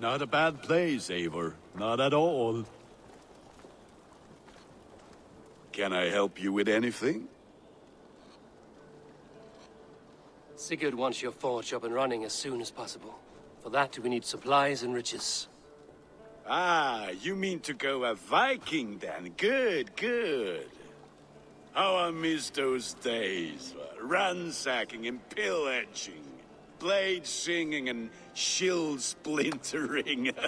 Not a bad place, Eivor. Not at all. Can I help you with anything? Sigurd wants your forge up and running as soon as possible. For that, we need supplies and riches. Ah, you mean to go a Viking then? Good, good. How I miss those days. Ransacking and pillaging. Blade singing and shield splintering.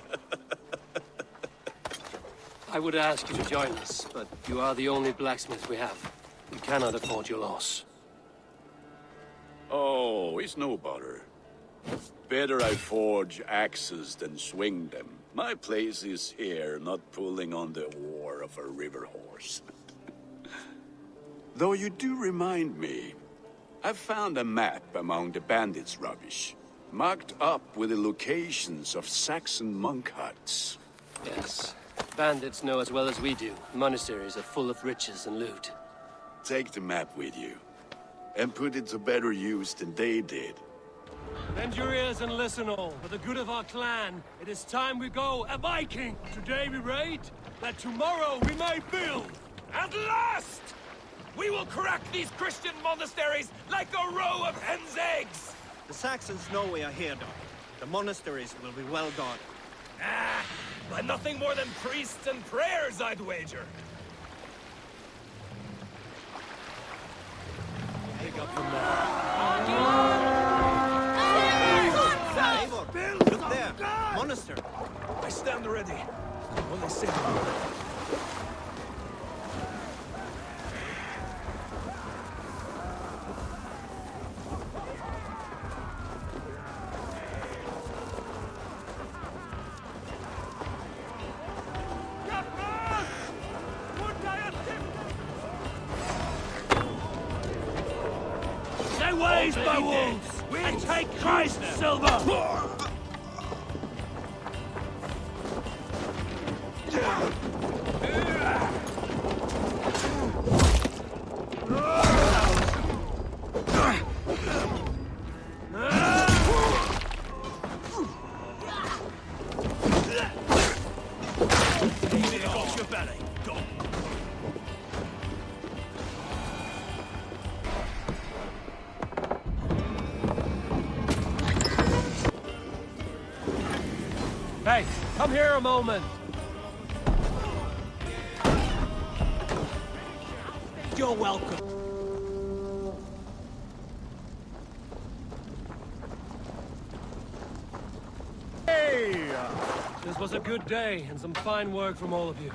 I would ask you to join us, but you are the only blacksmith we have. We cannot afford your loss. oh, it's no bother. Better I forge axes than swing them. My place is here, not pulling on the oar of a river horse. Though you do remind me, I found a map among the bandits' rubbish, marked up with the locations of Saxon monk huts. Yes. Bandits know as well as we do. Monasteries are full of riches and loot. Take the map with you, and put it to better use than they did. Bend your ears and listen all. For the good of our clan, it is time we go a Viking. Today we raid, that tomorrow we may build. At last! We will crack these Christian monasteries like a row of hen's eggs! The Saxons know we are here, Dag. The monasteries will be well guarded. Ah, but nothing more than priests and prayers, I'd wager. Pick up from there. Look there! Monastery! I stand ready. When they come here a moment. You're welcome. Hey! This was a good day and some fine work from all of you.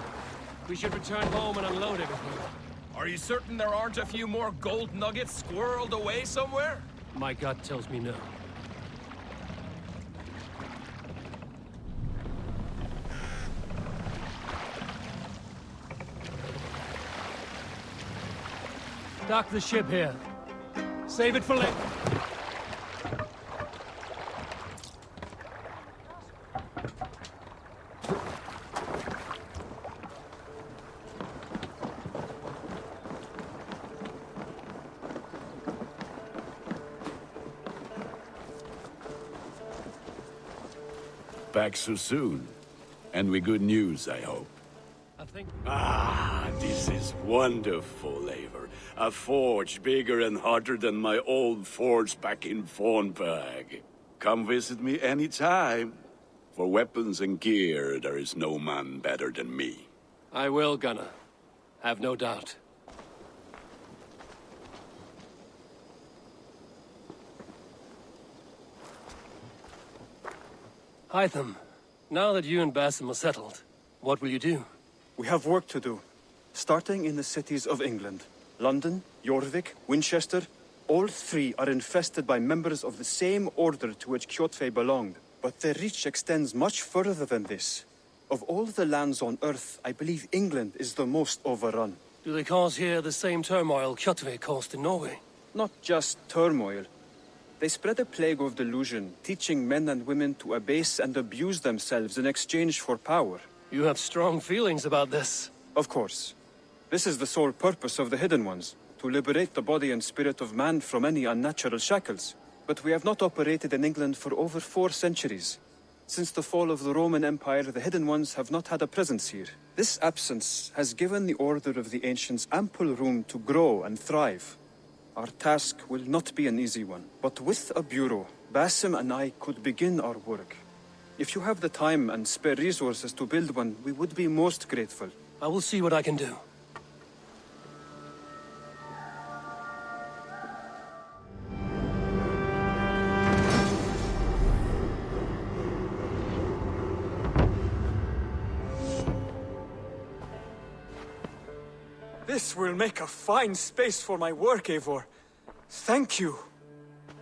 We should return home and unload everything. Are you certain there aren't a few more gold nuggets squirreled away somewhere? My gut tells me no. Dock the ship here. Save it for later. Back so soon. And with good news, I hope. I think... Ah, this is wonderful. A forge bigger and hotter than my old forge back in Fornburg. Come visit me anytime. For weapons and gear, there is no man better than me. I will, Gunnar. Have no doubt. Hytham, now that you and Basim are settled, what will you do? We have work to do. Starting in the cities of England. London, Jorvik, Winchester, all three are infested by members of the same order to which Kjotve belonged. But their reach extends much further than this. Of all the lands on Earth, I believe England is the most overrun. Do they cause here the same turmoil Kjotve caused in Norway? Not just turmoil. They spread a plague of delusion, teaching men and women to abase and abuse themselves in exchange for power. You have strong feelings about this. Of course. This is the sole purpose of the Hidden Ones, to liberate the body and spirit of man from any unnatural shackles. But we have not operated in England for over four centuries. Since the fall of the Roman Empire, the Hidden Ones have not had a presence here. This absence has given the Order of the Ancients ample room to grow and thrive. Our task will not be an easy one, but with a bureau, Basim and I could begin our work. If you have the time and spare resources to build one, we would be most grateful. I will see what I can do. This will make a fine space for my work, Eivor. Thank you.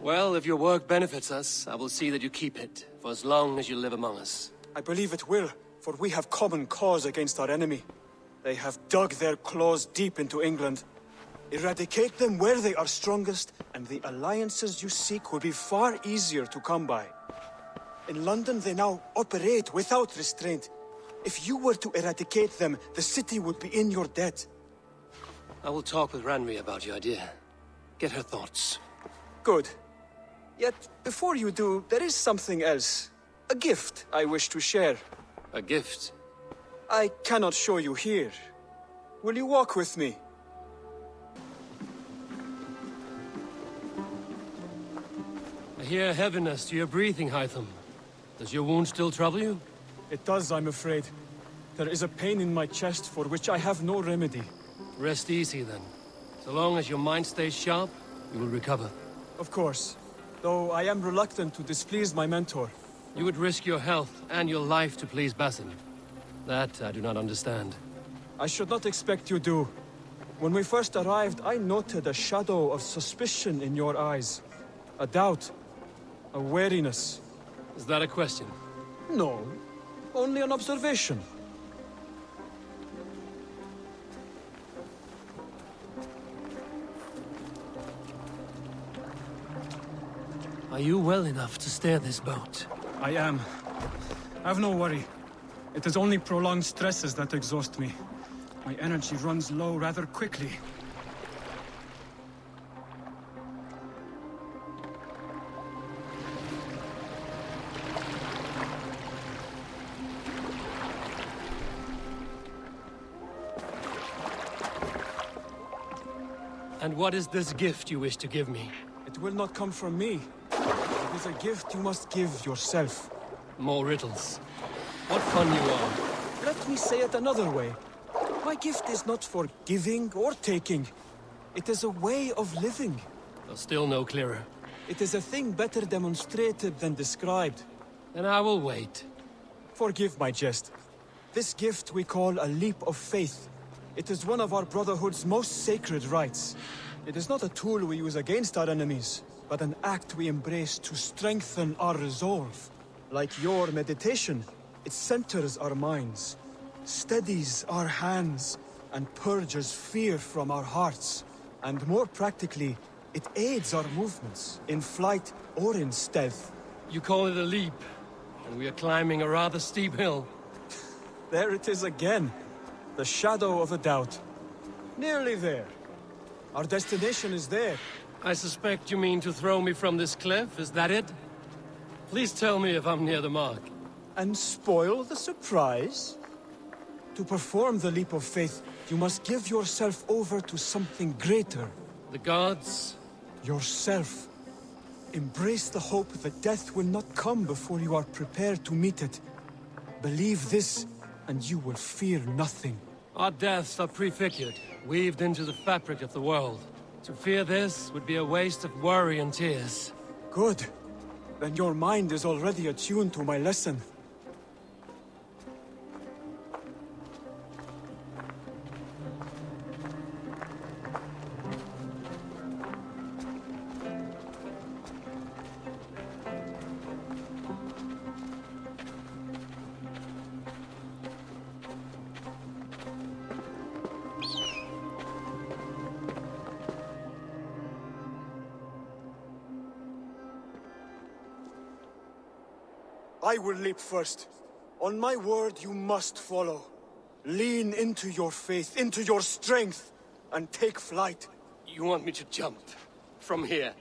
Well, if your work benefits us, I will see that you keep it, for as long as you live among us. I believe it will, for we have common cause against our enemy. They have dug their claws deep into England. Eradicate them where they are strongest, and the alliances you seek will be far easier to come by. In London, they now operate without restraint. If you were to eradicate them, the city would be in your debt. I will talk with Randvi about your idea. Get her thoughts. Good. Yet, before you do, there is something else. A gift I wish to share. A gift. I cannot show you here. Will you walk with me? I hear heaviness to your breathing, Hytham. Does your wound still trouble you? It does, I'm afraid. There is a pain in my chest for which I have no remedy. Rest easy, then. So long as your mind stays sharp, you will recover. Of course. Though I am reluctant to displease my mentor. You would risk your health and your life to please Basim. That I do not understand. I should not expect you do. When we first arrived, I noted a shadow of suspicion in your eyes. A doubt. A wariness. Is that a question? No. Only an observation. Are you well enough to steer this boat? I am. Have no worry. It is only prolonged stresses that exhaust me. My energy runs low rather quickly. And what is this gift you wish to give me? It will not come from me. It is a gift you must give yourself. More riddles. What fun you are. Let me say it another way. My gift is not for giving or taking. It is a way of living. Though still no clearer. It is a thing better demonstrated than described. Then I will wait. Forgive my jest. This gift we call a leap of faith. It is one of our Brotherhood's most sacred rites. It is not a tool we use against our enemies, but an act we embrace to strengthen our resolve. Like your meditation, it centers our minds, steadies our hands, and purges fear from our hearts. And more practically, it aids our movements, in flight or in stealth. You call it a leap, and we are climbing a rather steep hill. There it is again. The shadow of a doubt. Nearly there. Our destination is there. I suspect you mean to throw me from this cliff, is that it? Please tell me if I'm near the mark. And spoil the surprise? To perform the leap of faith, you must give yourself over to something greater. The gods? Yourself. Embrace the hope that death will not come before you are prepared to meet it. Believe this, and you will fear nothing. Our deaths are prefigured, weaved into the fabric of the world. To fear this would be a waste of worry and tears. Good. Then your mind is already attuned to my lesson. First. On my word, you must follow. Lean into your faith, into your strength, and take flight. You want me to jump? From here?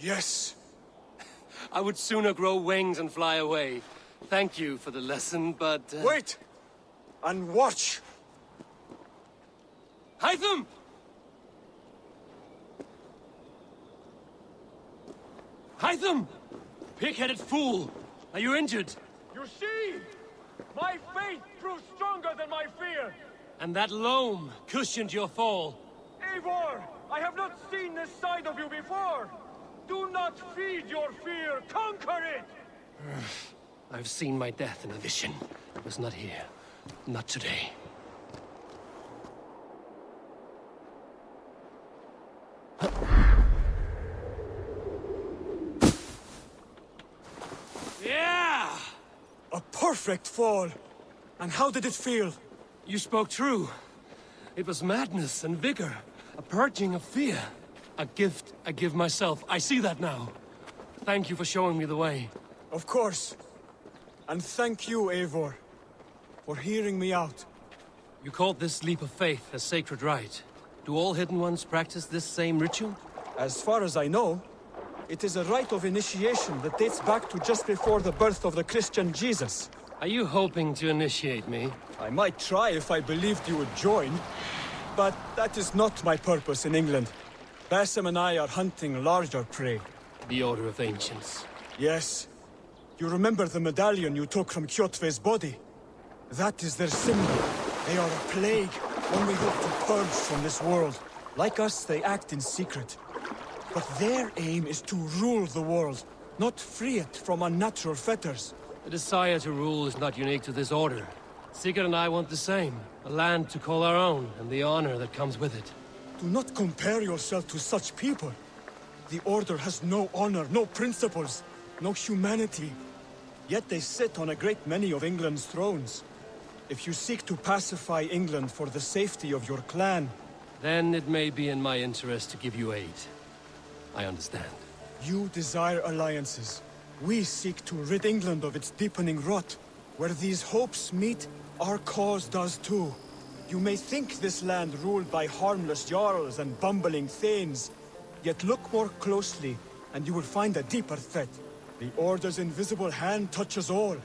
Yes. I would sooner grow wings and fly away. Thank you for the lesson, but... Uh... Wait! And watch! Hytham! Hytham! Pig-headed fool! Are you injured? You see? My faith proved stronger than my fear! And that loam cushioned your fall. Eivor! I have not seen this side of you before! Do not feed your fear, conquer it! I've seen my death in a vision. It was not here. Not today. Yeah! A perfect fall! And how did it feel? You spoke true. It was madness and vigor. A purging of fear. A gift I give myself. I see that now. Thank you for showing me the way. Of course. And thank you, Eivor, for hearing me out. You called this leap of faith a sacred rite. Do all Hidden Ones practice this same ritual? As far as I know, it is a rite of initiation that dates back to just before the birth of the Christian Jesus. Are you hoping to initiate me? I might try if I believed you would join, but that is not my purpose in England. Basim and I are hunting larger prey. The Order of Ancients. Yes. You remember the medallion you took from Kjotve's body? That is their symbol. They are a plague, one we hope to purge from this world. Like us, they act in secret. But their aim is to rule the world, not free it from unnatural fetters. The desire to rule is not unique to this order. Sigurd and I want the same. A land to call our own, and the honor that comes with it. Do not compare yourself to such people. The Order has no honor, no principles, no humanity. Yet they sit on a great many of England's thrones. If you seek to pacify England for the safety of your clan... Then it may be in my interest to give you aid. I understand. You desire alliances. We seek to rid England of its deepening rot. Where these hopes meet, our cause does too. You may think this land ruled by harmless jarls and bumbling thanes. Yet look more closely, and you will find a deeper threat. The Order's invisible hand touches all.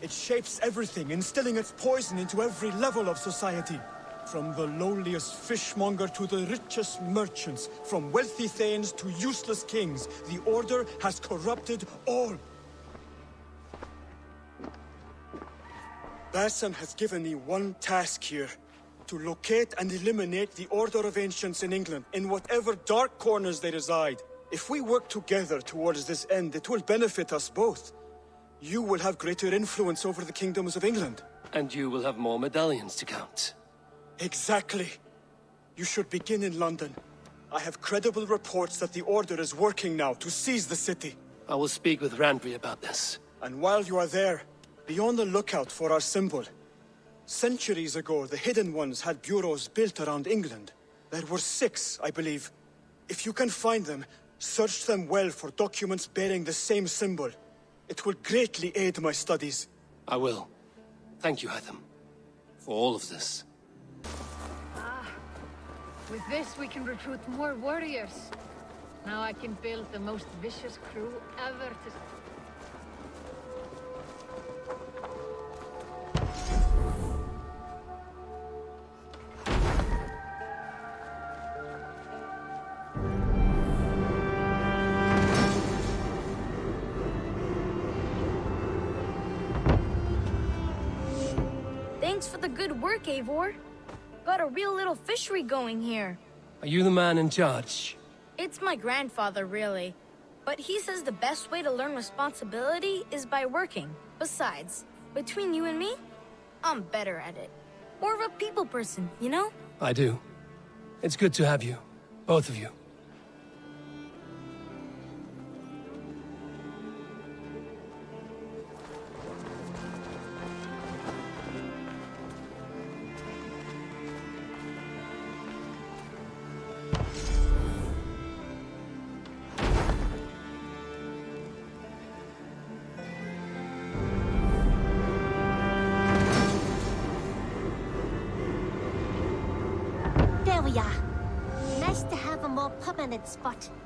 It shapes everything, instilling its poison into every level of society. From the lowliest fishmonger to the richest merchants, from wealthy thanes to useless kings, the Order has corrupted all. Basim has given me one task here. To locate and eliminate the Order of Ancients in England, in whatever dark corners they reside. If we work together towards this end, it will benefit us both. You will have greater influence over the kingdoms of England. And you will have more medallions to count. Exactly. You should begin in London. I have credible reports that the Order is working now to seize the city. I will speak with Randvi about this. And while you are there, be on the lookout for our symbol. Centuries ago, the Hidden Ones had bureaus built around England. There were six, I believe. If you can find them, search them well for documents bearing the same symbol. It will greatly aid my studies. I will. Thank you, Hytham, for all of this. Ah, with this, we can recruit more warriors. Now I can build the most vicious crew ever to... Thanks for the good work, Eivor. Got a real little fishery going here. Are you the man in charge? It's my grandfather, really. But he says the best way to learn responsibility is by working. Besides, between you and me, I'm better at it. More of a people person, you know? I do. It's good to have you. Both of you. Spot.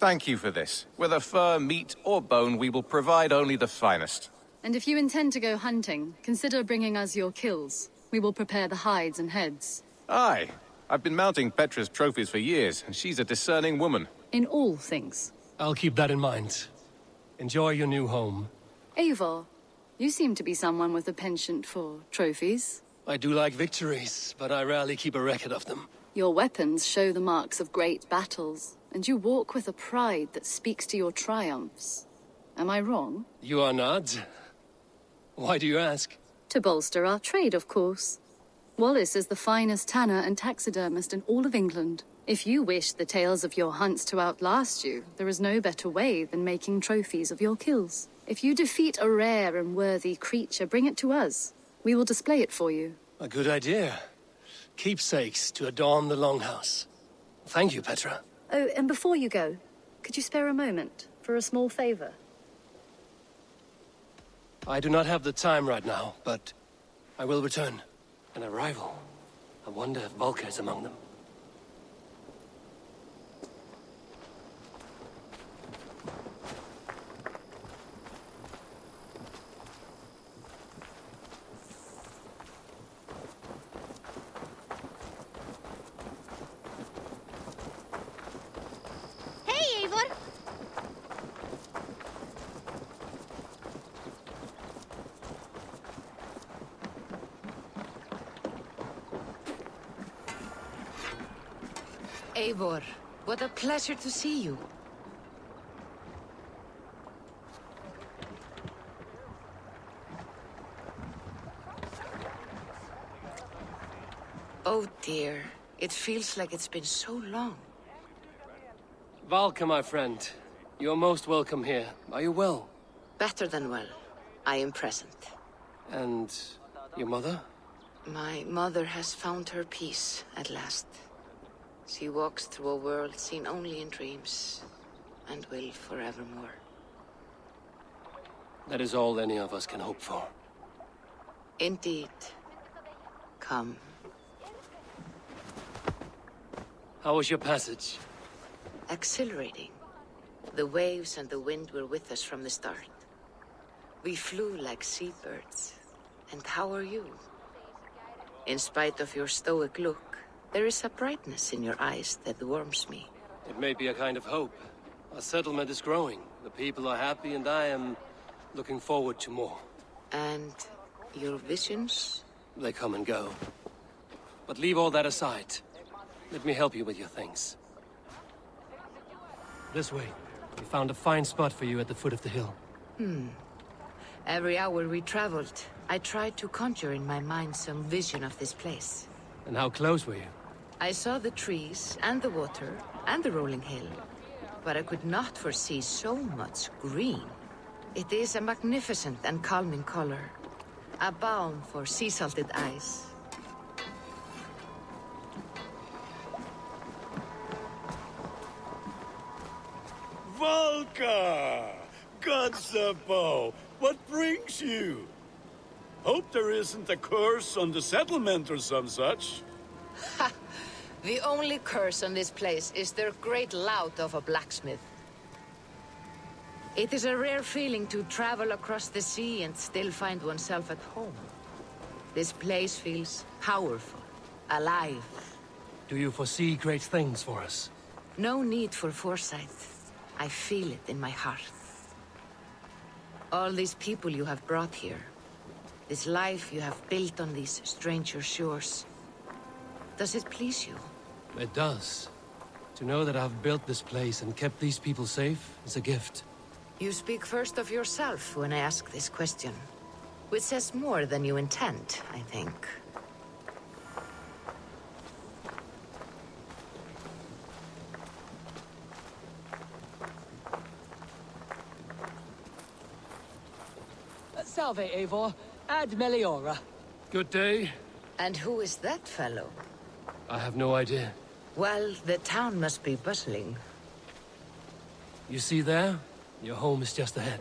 Thank you for this. Whether fur, meat, or bone, we will provide only the finest. And if you intend to go hunting, consider bringing us your kills. We will prepare the hides and heads. Aye. I've been mounting Petra's trophies for years, and she's a discerning woman. In all things. I'll keep that in mind. Enjoy your new home. Eivor, you seem to be someone with a penchant for trophies. I do like victories, but I rarely keep a record of them. Your weapons show the marks of great battles, and you walk with a pride that speaks to your triumphs. Am I wrong? You are not. Why do you ask? To bolster our trade, of course. Wallace is the finest tanner and taxidermist in all of England. If you wish the tales of your hunts to outlast you, there is no better way than making trophies of your kills. If you defeat a rare and worthy creature, bring it to us. We will display it for you. A good idea. Keepsakes to adorn the longhouse. Thank you, Petra. Oh, and before you go, could you spare a moment for a small favor? I do not have the time right now, but I will return. An arrival. I wonder if Valka is among them. Eivor, what a pleasure to see you. Oh dear, it feels like it's been so long. Valka, my friend. You're most welcome here. Are you well? Better than well. I am present. And your mother? My mother has found her peace at last. She walks through a world seen only in dreams, and will forevermore. That is all any of us can hope for. Indeed. Come. How was your passage? Exhilarating. The waves and the wind were with us from the start. We flew like seabirds. And how are you? In spite of your stoic look, there is a brightness in your eyes that warms me. It may be a kind of hope. Our settlement is growing. The people are happy and I am looking forward to more. And your visions? They come and go. But leave all that aside. Let me help you with your things. This way. We found a fine spot for you at the foot of the hill. Hmm. Every hour we traveled, I tried to conjure in my mind some vision of this place. And how close were you? I saw the trees, and the water, and the rolling hill. But I could not foresee so much green. It is a magnificent and calming color. A balm for sea-salted eyes. Valka! Godsabo! What brings you? Hope there isn't a curse on the settlement or some such. The only curse on this place is their great lout of a blacksmith. It is a rare feeling to travel across the sea and still find oneself at home. This place feels powerful, alive. Do you foresee great things for us? No need for foresight. I feel it in my heart. All these people you have brought here. This life you have built on these stranger shores. Does it please you? It does. To know that I've built this place and kept these people safe is a gift. You speak first of yourself when I ask this question. Which says more than you intend, I think. Salve, Eivor. Ad Meliora. Good day. And who is that fellow? I have no idea. Well, the town must be bustling. You see there? Your home is just ahead.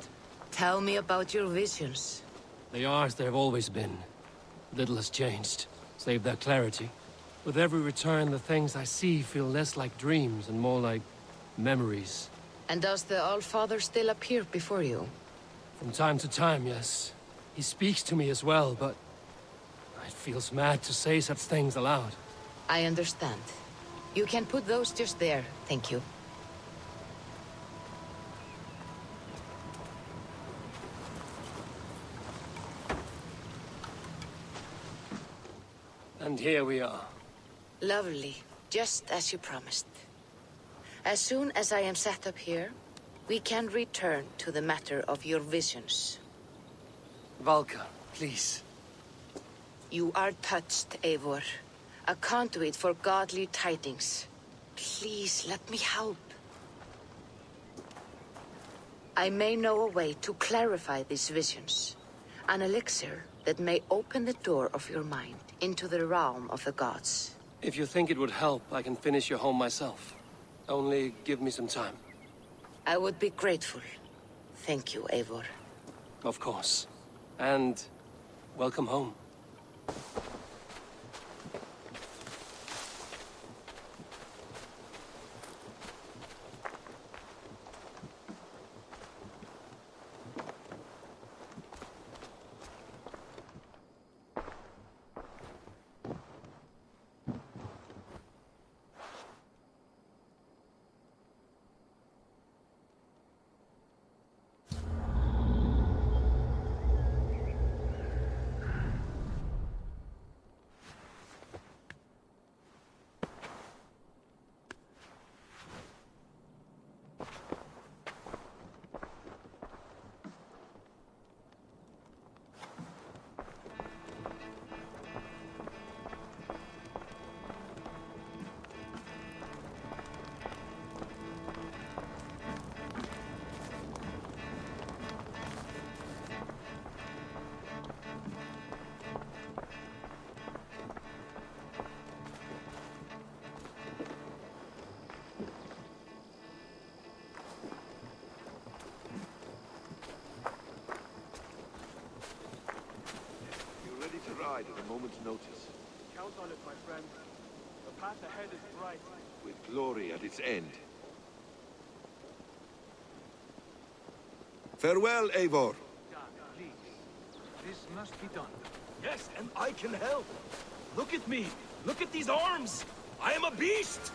Tell me about your visions. They are as they have always been. Little has changed, save their clarity. With every return, the things I see feel less like dreams and more like memories. And does the Allfather still appear before you? From time to time, yes. He speaks to me as well, but... It feels mad to say such things aloud. I understand. You can put those just there, thank you. And here we are. Lovely. Just as you promised. As soon as I am set up here, we can return to the matter of your visions. Valka, please. You are touched, Eivor. A conduit for godly tidings. Please, let me help. I may know a way to clarify these visions. An elixir that may open the door of your mind into the realm of the gods. If you think it would help, I can finish your home myself. Only give me some time. I would be grateful. Thank you, Eivor. Of course. And... welcome home. Glory at its end. Farewell, Eivor. This must be done. Yes, and I can help. Look at me. Look at these arms. I am a beast.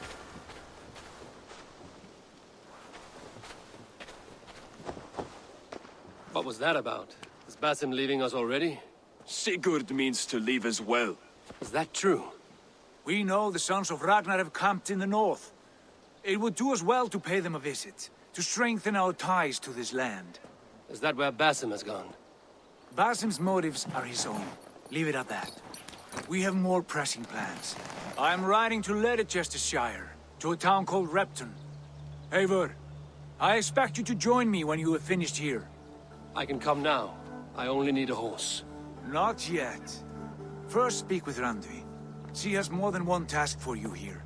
What was that about? Is Basim leaving us already? Sigurd means to leave as well. Is that true? We know the sons of Ragnar have camped in the north. It would do us well to pay them a visit, to strengthen our ties to this land. Is that where Basim has gone? Basim's motives are his own. Leave it at that. We have more pressing plans. I am riding to Leicestershire, to a town called Repton. Eivor, I expect you to join me when you have finished here. I can come now. I only need a horse. Not yet. First speak with Randvi. She has more than one task for you here.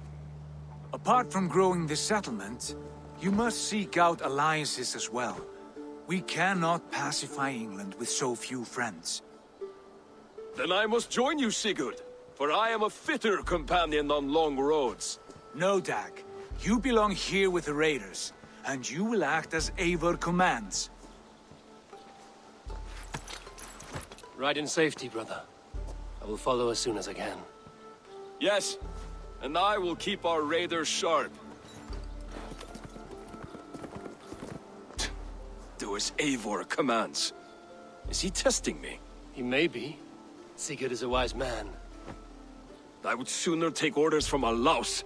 Apart from growing this settlement, you must seek out alliances as well. We cannot pacify England with so few friends. Then I must join you, Sigurd, for I am a fitter companion on long roads. No, Dag. You belong here with the raiders, and you will act as Eivor commands. Ride in safety, brother. I will follow as soon as I can. Yes, and I will keep our raiders sharp. Do as Eivor commands. Is he testing me? He may be. Sigurd is a wise man. I would sooner take orders from a louse.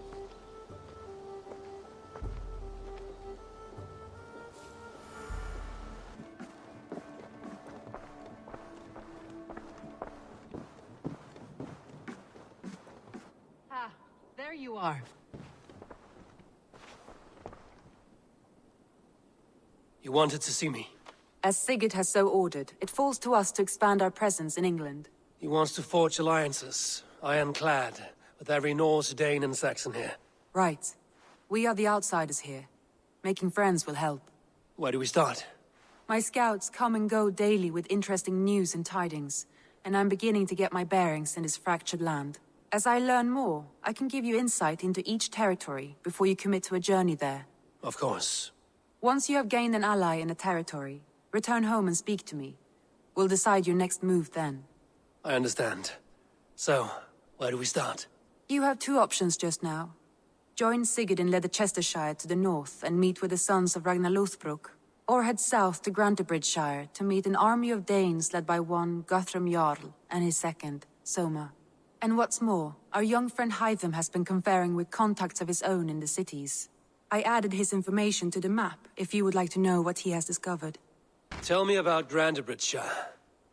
There you are. You wanted to see me? As Sigurd has so ordered, it falls to us to expand our presence in England. He wants to forge alliances, ironclad, with every Norse, Dane and Saxon here. Right. We are the outsiders here. Making friends will help. Where do we start? My scouts come and go daily with interesting news and tidings, and I'm beginning to get my bearings in this fractured land. As I learn more, I can give you insight into each territory before you commit to a journey there. Of course. Once you have gained an ally in a territory, return home and speak to me. We'll decide your next move then. I understand. So, where do we start? You have two options just now. Join Sigurd in Leicestershire to the north and meet with the sons of Ragnar Lothbrok, or head south to Grantebridgeshire to meet an army of Danes led by one Guthrum Jarl and his second, Soma. And what's more, our young friend Hytham has been conferring with contacts of his own in the cities. I added his information to the map if you would like to know what he has discovered. Tell me about Grantebridgeshire.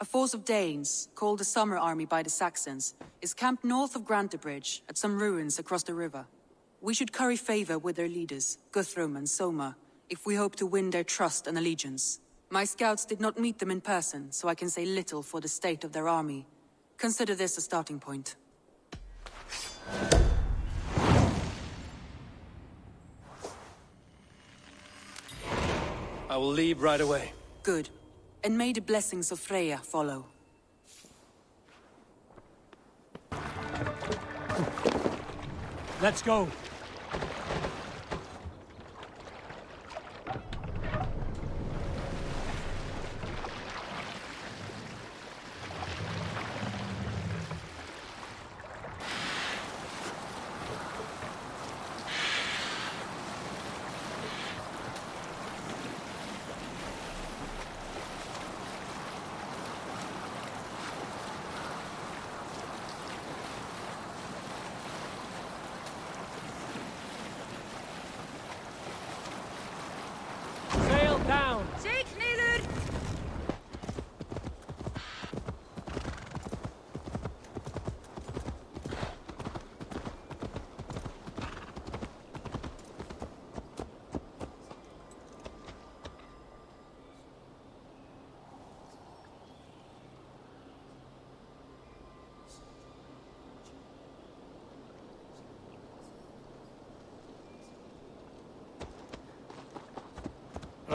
A force of Danes, called the Summer Army by the Saxons, is camped north of Grantebridge at some ruins across the river. We should curry favor with their leaders, Guthrum and Soma, if we hope to win their trust and allegiance. My scouts did not meet them in person, so I can say little for the state of their army. Consider this a starting point. I will leave right away. Good. And may the blessings of Freya follow. Let's go. Sail down! Zeek neer!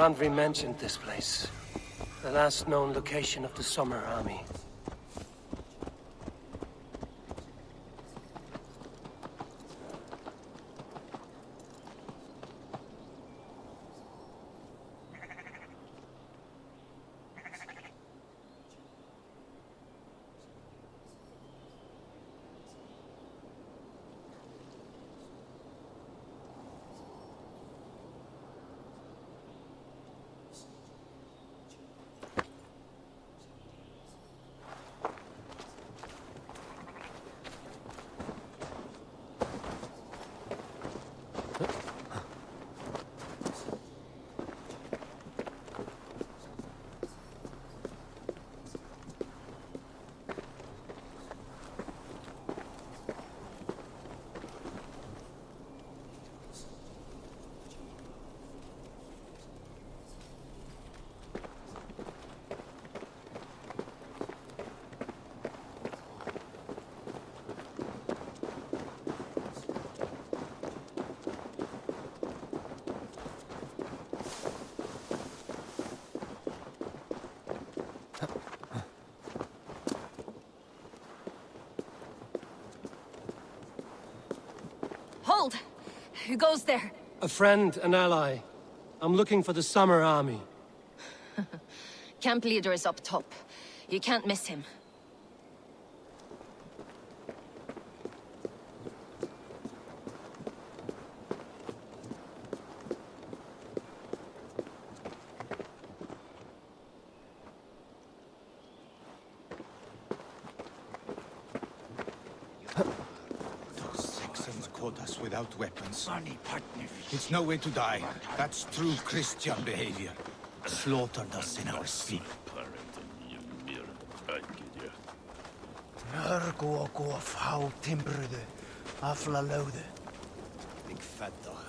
Randvi mentioned this place. The last known location of the Summer Army. Hold! Who goes there? A friend, an ally. I'm looking for the Summer Army. Camp leader is up top. You can't miss him. Those Saxons caught us without weapons. It's no way to die. That's true Christian behavior. Slaughtered us in our sleep. Mörgu og fá timbruðu, afla lögðu. Mig fedd og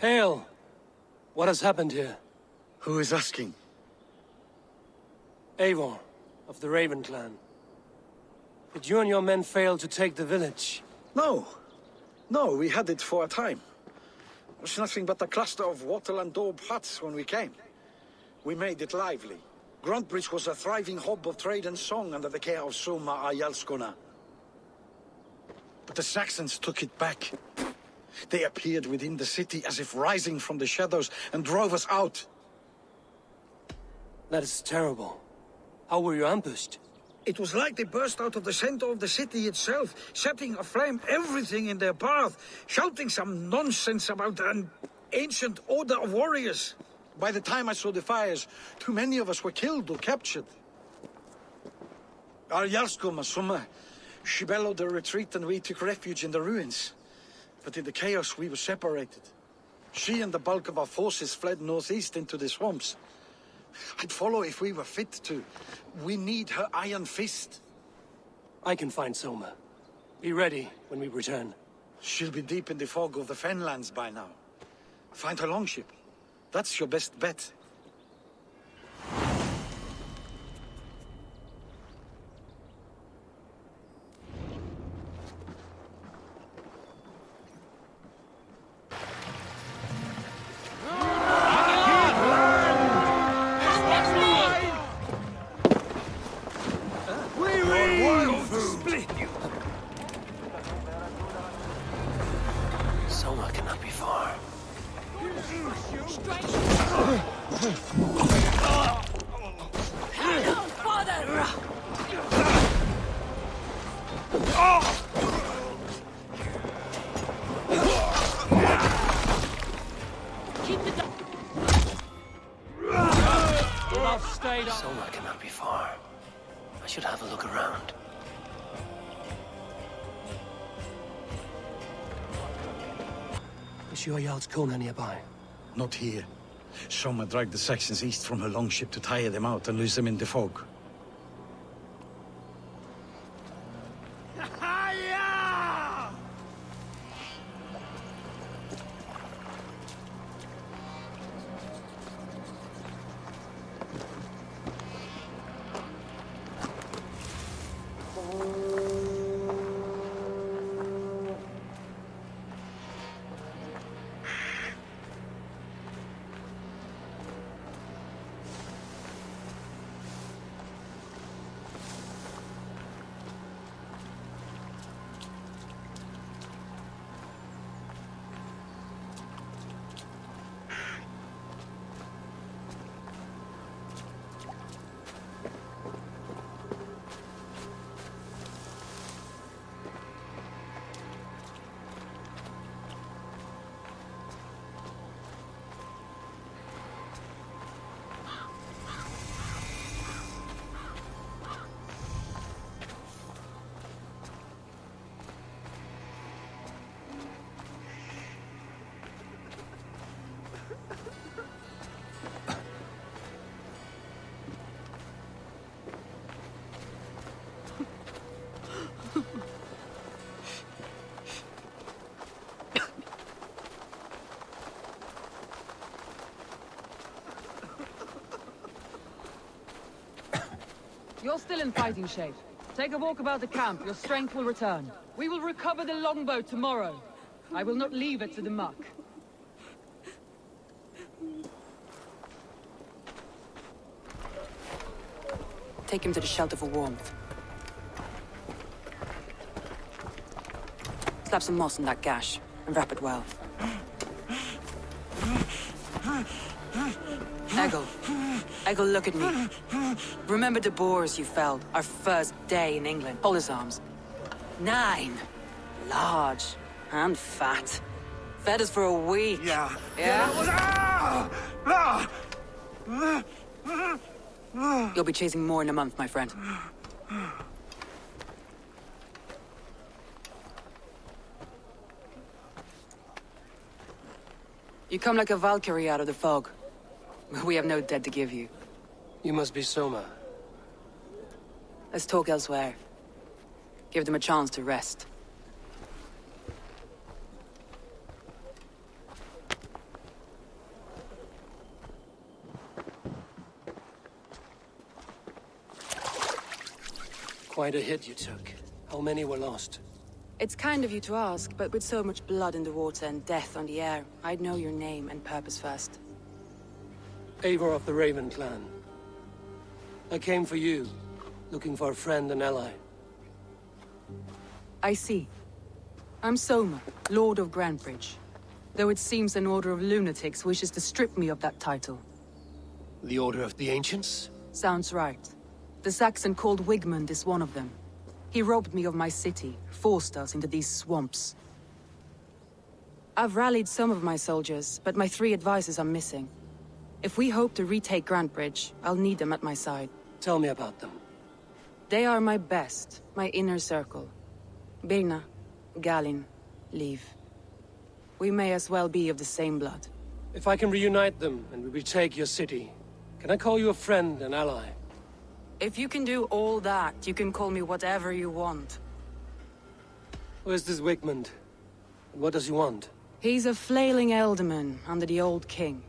Hail! What has happened here? Who is asking? Eivor, of the Raven clan. Did you and your men fail to take the village? No. No, we had it for a time. It was nothing but a cluster of wattle and daub huts when we came. We made it lively. Grantebridge was a thriving hub of trade and song under the care of Soma Jarlskona. But the Saxons took it back. They appeared within the city as if rising from the shadows and drove us out. That is terrible. How were you ambushed? It was like they burst out of the center of the city itself, setting aflame everything in their path, shouting some nonsense about an ancient order of warriors. By the time I saw the fires, too many of us were killed or captured. Our Jarlskona, Summa, she bellowed a retreat and we took refuge in the ruins. But in the chaos we were separated. She and the bulk of our forces fled northeast into the swamps. I'd follow if we were fit to. We need her iron fist. I can find Soma. Be ready when we return. She'll be deep in the fog of the Fenlands by now. Find her longship. That's your best bet. Look around. Is your Jarlskona nearby? Not here. Soma dragged the Saxons east from her longship to tire them out and lose them in the fog. Still in fighting shape. Take a walk about the camp, your strength will return. We will recover the longbow tomorrow. I will not leave it to the muck. Take him to the shelter for warmth. Slap some moss on that gash, and wrap it well. Eggle. Eggle, look at me. Remember the boars you felled, our first day in England? Hold his arms. Nine. Large. And fat. Fed us for a week. Yeah. Yeah? You'll be chasing more in a month, my friend. You come like a Valkyrie out of the fog. We have no dead to give you. You must be Soma. Let's talk elsewhere. Give them a chance to rest. Quite a hit you took. How many were lost? It's kind of you to ask, but with so much blood in the water and death on the air, I'd know your name and purpose first. Eivor of the Raven Clan. I came for you, looking for a friend and ally. I see. I'm Soma, Lord of Grantebridge. Though it seems an order of lunatics wishes to strip me of that title. The Order of the Ancients? Sounds right. The Saxon called Wigmund is one of them. He robbed me of my city, forced us into these swamps. I've rallied some of my soldiers, but my three advisors are missing. If we hope to retake Grantebridge, I'll need them at my side. Tell me about them. They are my best, my inner circle. Birna, Galinn, Liv. We may as well be of the same blood. If I can reunite them and we retake your city, can I call you a friend and ally? If you can do all that, you can call me whatever you want. Where's this Wigmund? And what does he want? He's a flailing ealdorman under the old king.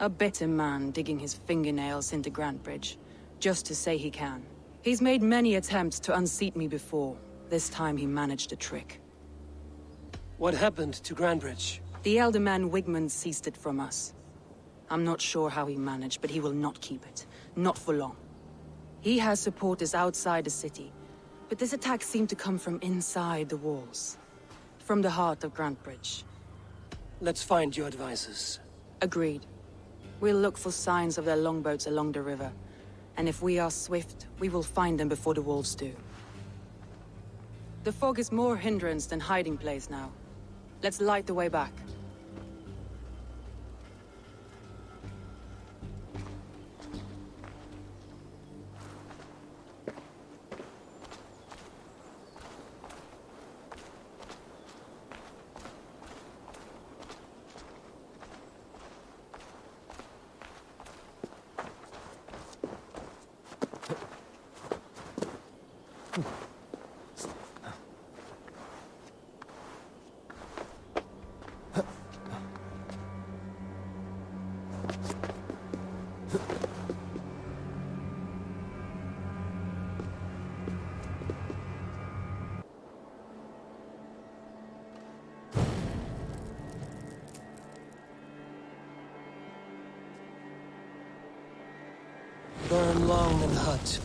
A bitter man digging his fingernails into Grantebridge, just to say he can. He's made many attempts to unseat me before. This time he managed a trick. What happened to Grantebridge? The elder man Wigmund seized it from us. I'm not sure how he managed, but he will not keep it. Not for long. He has supporters outside the city, but this attack seemed to come from inside the walls. From the heart of Grantebridge. Let's find your advisors. Agreed. We'll look for signs of their longboats along the river. And if we are swift, we will find them before the wolves do. The fog is more hindrance than hiding place now. Let's light the way back.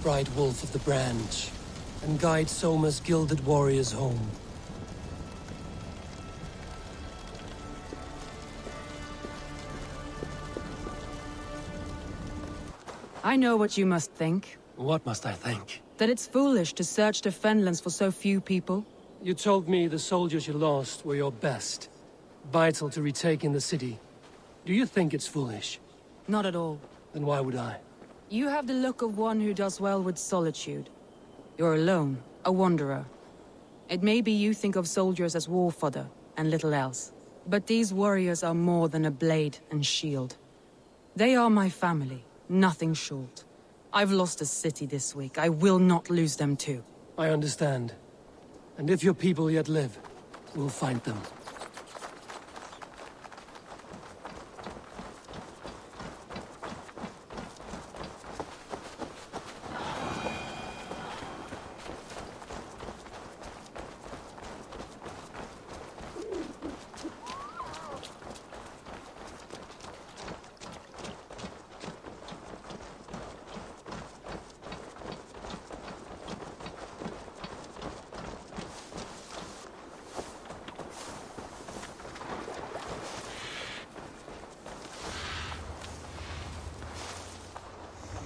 Bright wolf of the branch, and guide Soma's gilded warriors home. I know what you must think. What must I think? That it's foolish to search the Fenlands for so few people. You told me the soldiers you lost were your best. Vital to retaking the city. Do you think it's foolish? Not at all. Then why would I? You have the look of one who does well with solitude. You're alone, a wanderer. It may be you think of soldiers as war fodder, and little else. But these warriors are more than a blade and shield. They are my family, nothing short. I've lost a city this week. I will not lose them too. I understand. And if your people yet live, we'll find them.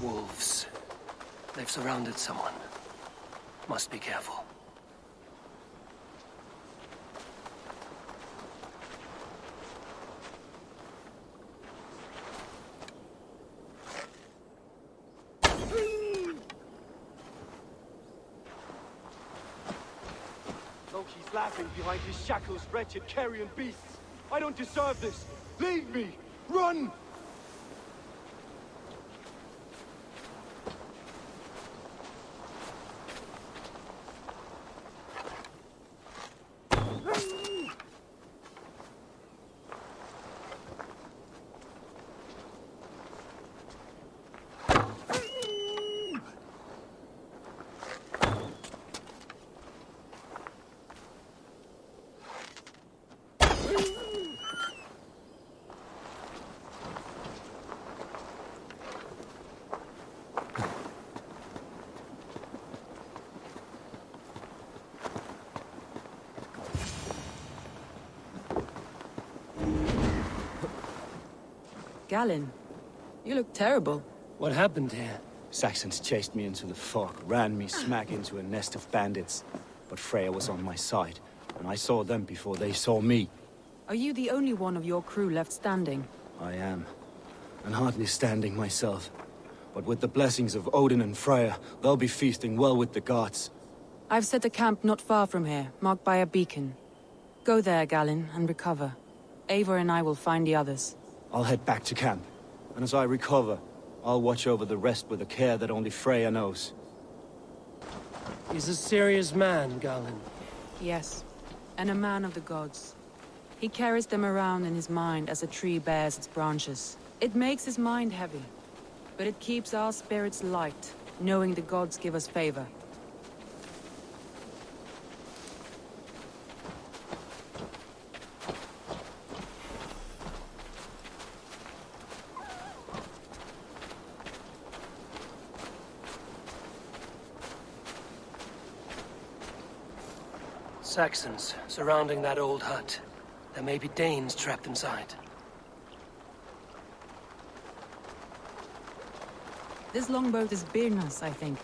Wolves. They've surrounded someone. Must be careful. Loki's laughing behind his shackles, wretched carrion beasts. I don't deserve this. Leave me! Run! Galinn, you look terrible. What happened here? Saxons chased me into the fog, ran me smack into a nest of bandits. But Freya was on my side, and I saw them before they saw me. Are you the only one of your crew left standing? I am. And hardly standing myself. But with the blessings of Odin and Freya, they'll be feasting well with the gods. I've set a camp not far from here, marked by a beacon. Go there, Galinn, and recover. Eivor and I will find the others. I'll head back to camp. And as I recover, I'll watch over the rest with a care that only Freya knows. He's a serious man, Galinn. Yes, and a man of the gods. He carries them around in his mind as a tree bears its branches. It makes his mind heavy, but it keeps our spirits light, knowing the gods give us favor. Saxons surrounding that old hut. There may be Danes trapped inside. This longboat is Birna's, I think.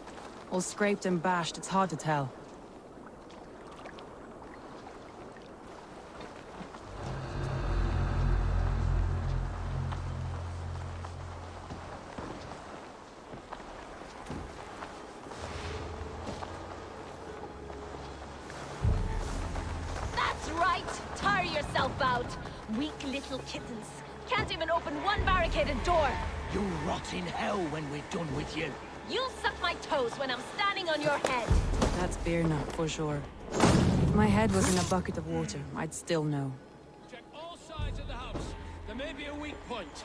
All scraped and bashed, it's hard to tell. That's for sure. If my head was in a bucket of water, I'd still know. Check all sides of the house. There may be a weak point.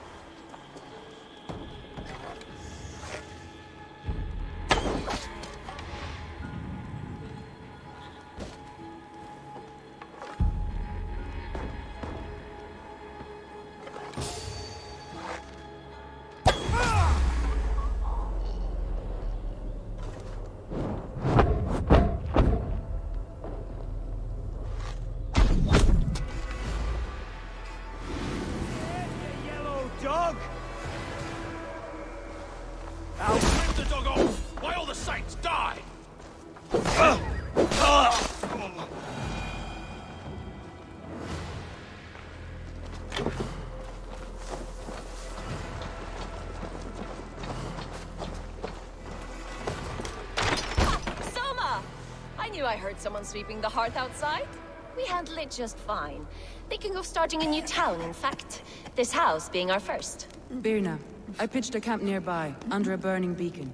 Heard someone sweeping the hearth outside. We handle it just fine. Thinking of starting a new town, in fact. This house being our first. Birna, I pitched a camp nearby, under a burning beacon.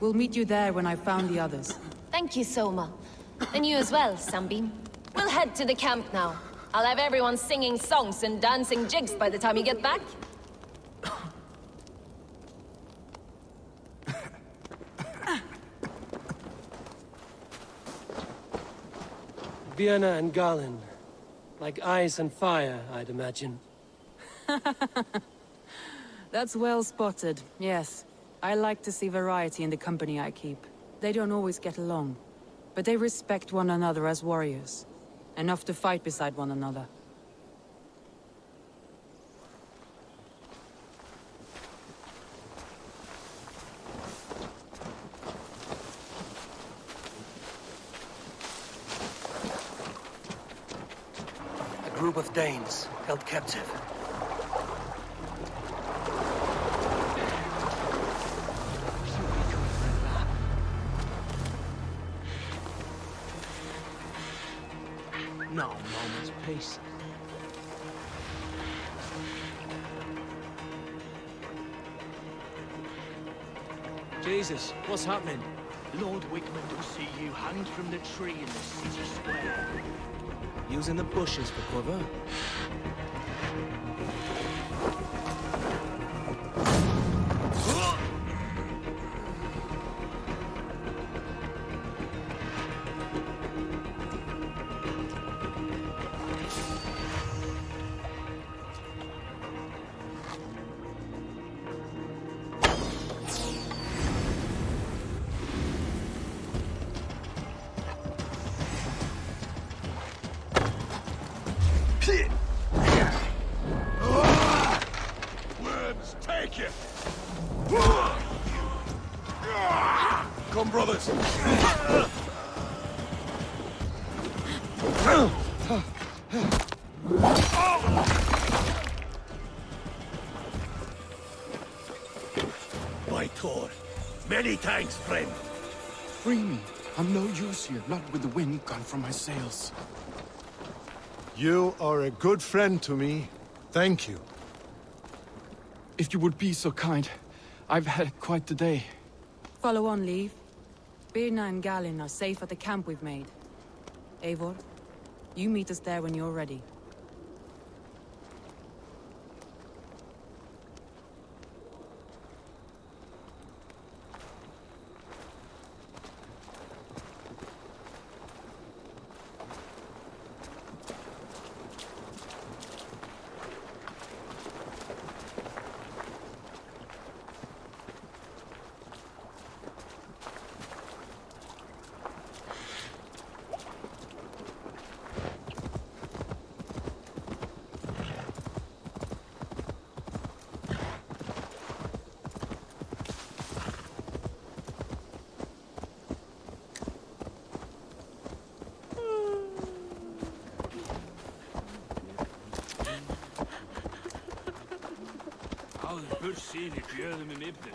We'll meet you there when I've found the others. Thank you, Soma. And you as well, Sunbeam. We'll head to the camp now. I'll have everyone singing songs and dancing jigs by the time you get back. Birna and Galinn. Like ice and fire, I'd imagine. That's well spotted, yes. I like to see variety in the company I keep. They don't always get along, but they respect one another as warriors. Enough to fight beside one another. Danes held captive. No moment's peace. Jesus, what's happening? Lord Wigmund will see you hanged from the tree in the city square. Using the bushes for cover? From my sails. You are a good friend to me. Thank you. If you would be so kind. I've had quite the day. Follow on, Leif. Birna and Galinn are safe at the camp we've made. Eivor, you meet us there when you're ready. Áður burt sín í gjöðum yfni.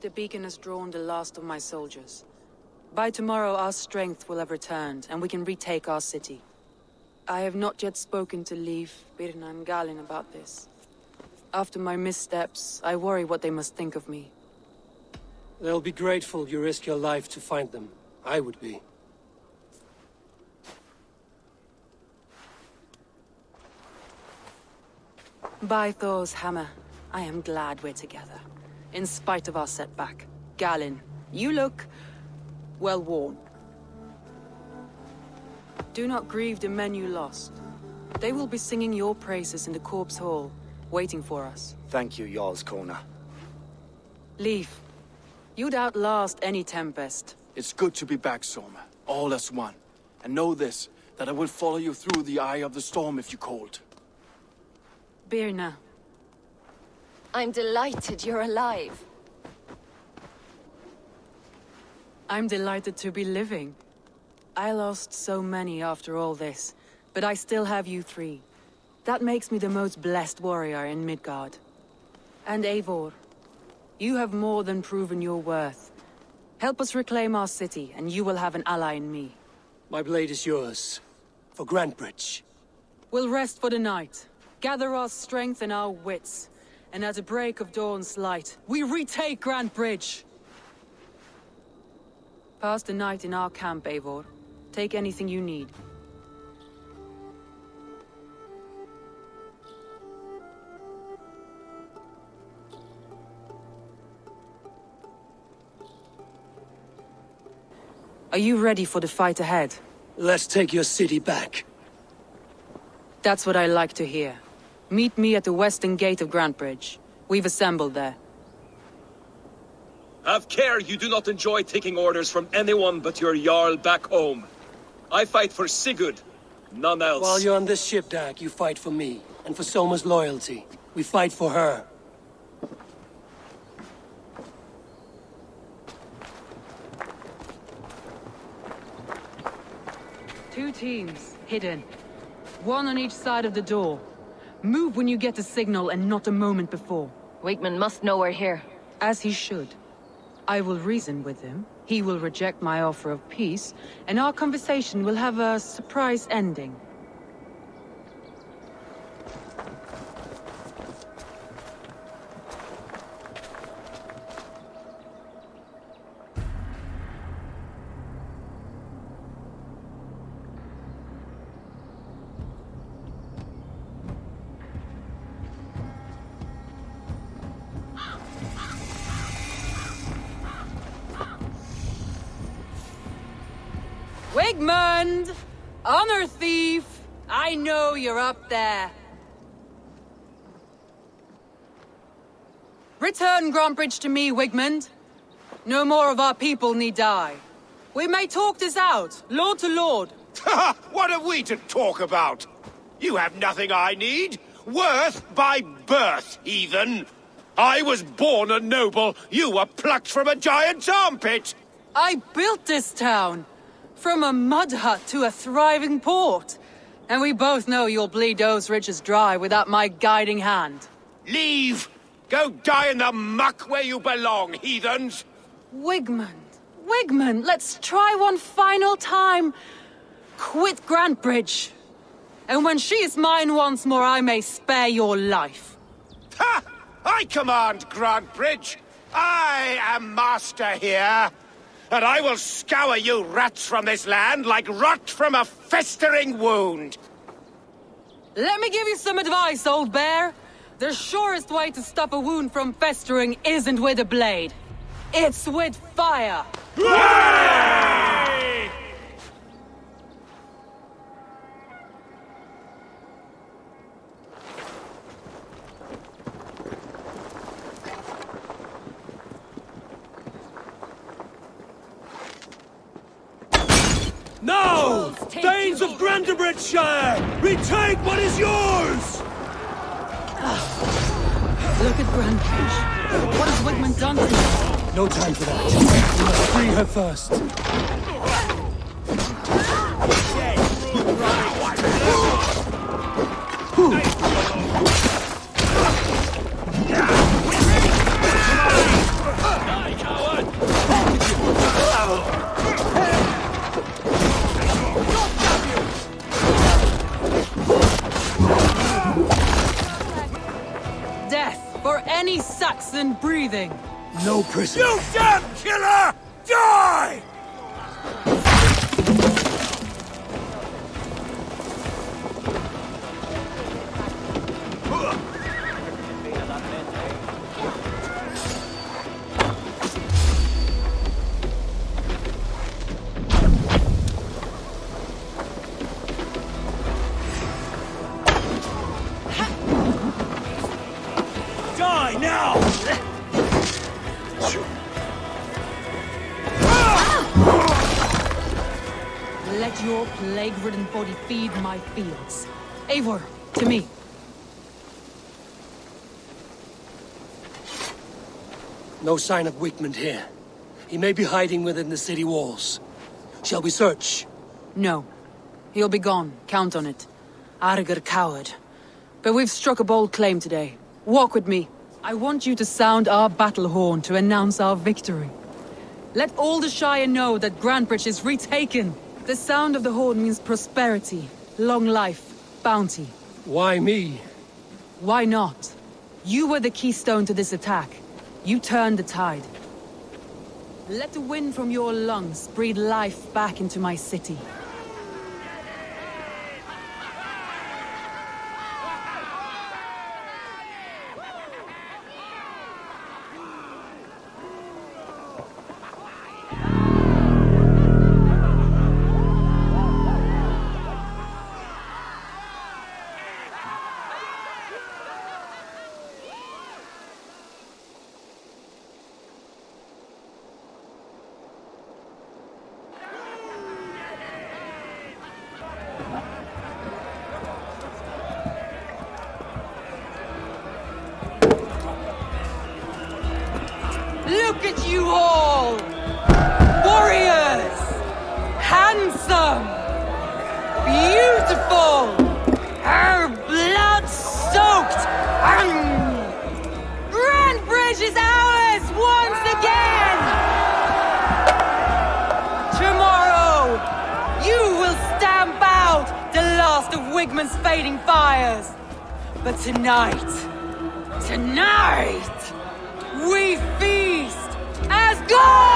The beacon has drawn the last of my soldiers. By tomorrow our strength will have returned, and we can retake our city. I have not yet spoken to Leif, Birna and Galinn about this. After my missteps, I worry what they must think of me. They'll be grateful you risk your life to find them. I would be. By Thor's hammer, I am glad we're together. In spite of our setback. Galinn, you look... well worn. Do not grieve the men you lost. They will be singing your praises in the corpse hall, waiting for us. Thank you, Jarlskona. Leif, you'd outlast any tempest. It's good to be back, Soma. All as one. And know this, that I will follow you through the eye of the storm if you called. Birna, I'm delighted you're alive. I'm delighted to be living. I lost so many after all this, but I still have you three. That makes me the most blessed warrior in Midgard. And Eivor, you have more than proven your worth. Help us reclaim our city, and you will have an ally in me. My blade is yours. For Grantebridge. We'll rest for the night, gather our strength and our wits, and at the break of dawn's light, we retake Grantebridge! Pass the night in our camp, Eivor. Take anything you need. Are you ready for the fight ahead? Let's take your city back. That's what I like to hear. Meet me at the western gate of Grantebridge. We've assembled there. Have care you do not enjoy taking orders from anyone but your Jarl back home. I fight for Sigurd, none else. While you're on this ship, Dag, you fight for me. And for Soma's loyalty. We fight for her. Two teams, hidden. One on each side of the door. Move when you get the signal and not a moment before. Wigmund must know we're here. As he should. I will reason with him. He will reject my offer of peace, and our conversation will have a surprise ending. Up there. Return Grantebridge to me, Wigmund. No more of our people need die. We may talk this out, lord to lord. what have we to talk about? You have nothing I need. Worth by birth, heathen. I was born a noble. You were plucked from a giant's armpit. I built this town. From a mud hut to a thriving port. And we both know you'll bleed those riches dry without my guiding hand. Leave! Go die in the muck where you belong, heathens! Wigmund, Wigmund, let's try one final time. Quit Grantebridge. And when she is mine once more, I may spare your life. Ha! I command Grantebridge. I am master here. And I will scour you rats from this land like rot from a festering wound. Let me give you some advice, old bear. The surest way to stop a wound from festering isn't with a blade. It's with fire! Now! Danes of Grantebridgeshire! Retake what is yours! Ah, look at Grantebridge. What has Wigmund done to you? No time for that. We must free her first. Saxon breathing. No prison. You damn killer! My fields. Eivor, to me. No sign of Wigmund here. He may be hiding within the city walls. Shall we search? No. He'll be gone, count on it. Arger coward. But we've struck a bold claim today. Walk with me. I want you to sound our battle horn to announce our victory. Let all the Shire know that Grantebridge is retaken. The sound of the horn means prosperity, long life, bounty. Why me? Why not? You were the keystone to this attack. You turned the tide. Let the wind from your lungs breathe life back into my city. Fading fires. But tonight, tonight, we feast as gods!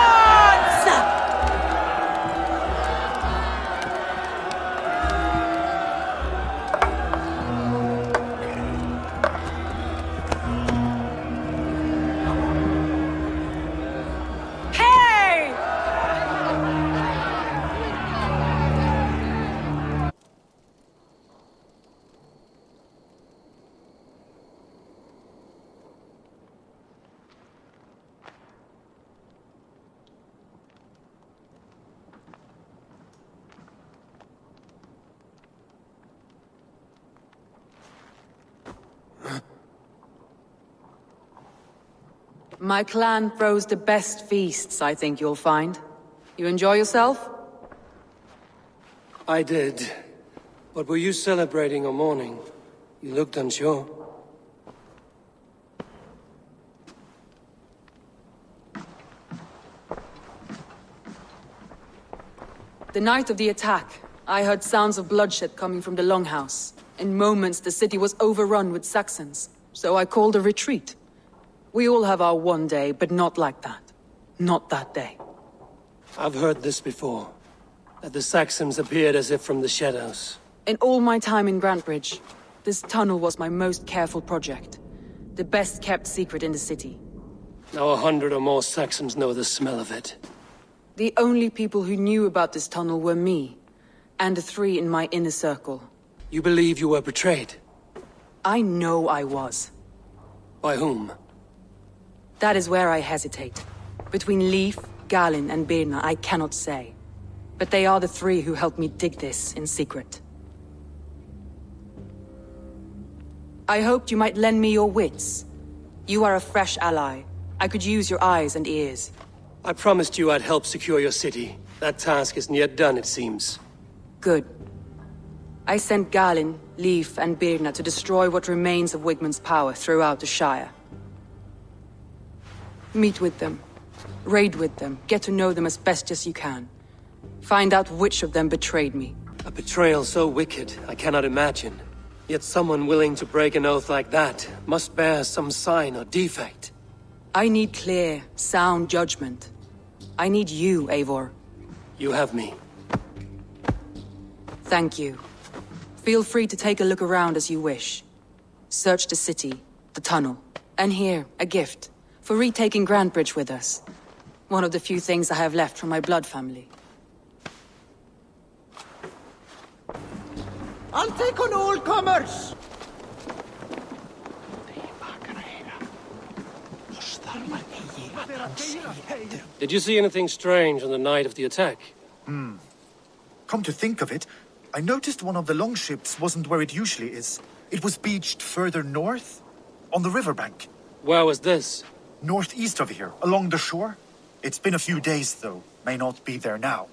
My clan throws the best feasts, I think you'll find. You enjoy yourself? I did. But were you celebrating or mourning? You looked unsure. The night of the attack, I heard sounds of bloodshed coming from the Longhouse. In moments, the city was overrun with Saxons, so I called a retreat. We all have our one day, but not like that. Not that day. I've heard this before. That the Saxons appeared as if from the shadows. In all my time in Grantebridge, this tunnel was my most careful project. The best kept secret in the city. Now a hundred or more Saxons know the smell of it. The only people who knew about this tunnel were me, and the three in my inner circle. You believe you were betrayed? I know I was. By whom? That is where I hesitate. Between Leif, Galinn, and Birna, I cannot say. But they are the three who helped me dig this in secret. I hoped you might lend me your wits. You are a fresh ally. I could use your eyes and ears. I promised you I'd help secure your city. That task isn't yet done, it seems. Good. I sent Galinn, Leif, and Birna to destroy what remains of Wigmund's power throughout the Shire. Meet with them. Raid with them. Get to know them as best as you can. Find out which of them betrayed me. A betrayal so wicked, I cannot imagine. Yet someone willing to break an oath like that must bear some sign or defect. I need clear, sound judgment. I need you, Eivor. You have me. Thank you. Feel free to take a look around as you wish. Search the city, the tunnel, and here, a gift, for retaking Grantebridge with us. One of the few things I have left from my blood family. I'll take on all comers! Did you see anything strange on the night of the attack? Hmm. Come to think of it, I noticed one of the longships wasn't where it usually is. It was beached further north, on the riverbank. Where was this? Northeast of here, along the shore. It's been a few days, though. May not be there now.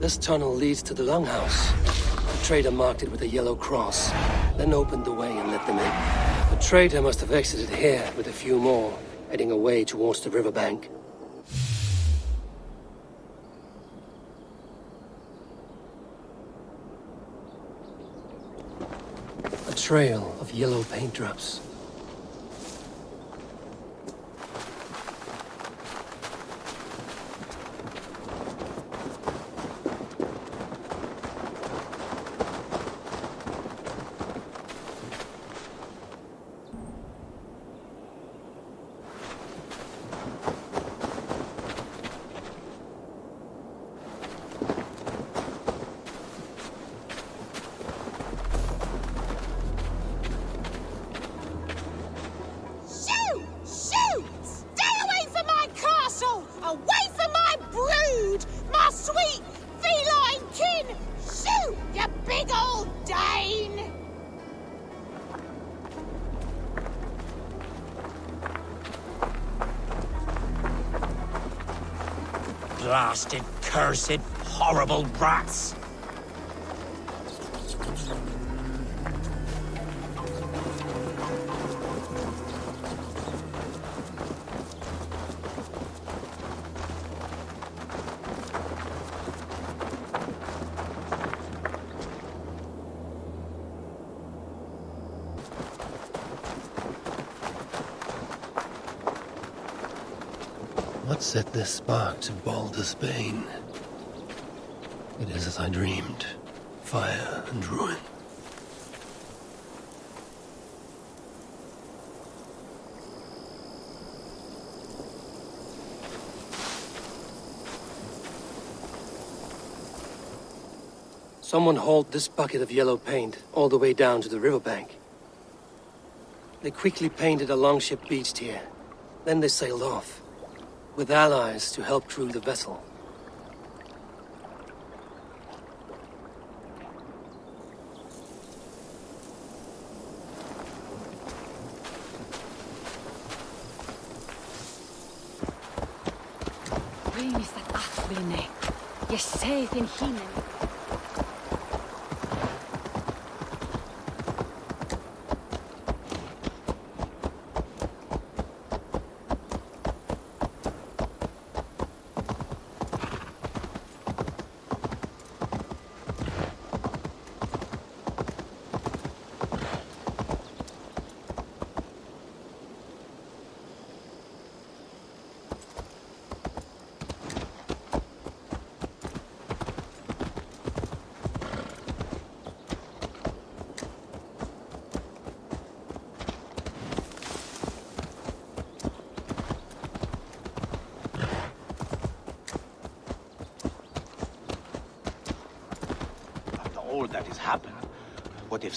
This tunnel leads to the Longhouse. The trader marked it with a yellow cross, then opened the way and let them in. The trader must have exited here with a few more, heading away towards the riverbank. A trail of yellow paint drops. spark to Baldur's Bane. It is as I dreamed. Fire and ruin. Someone hauled this bucket of yellow paint all the way down to the riverbank. They quickly painted a longship beached here. Then they sailed off with allies to help crew the vessel. Tahvine. Ja seithin hinen.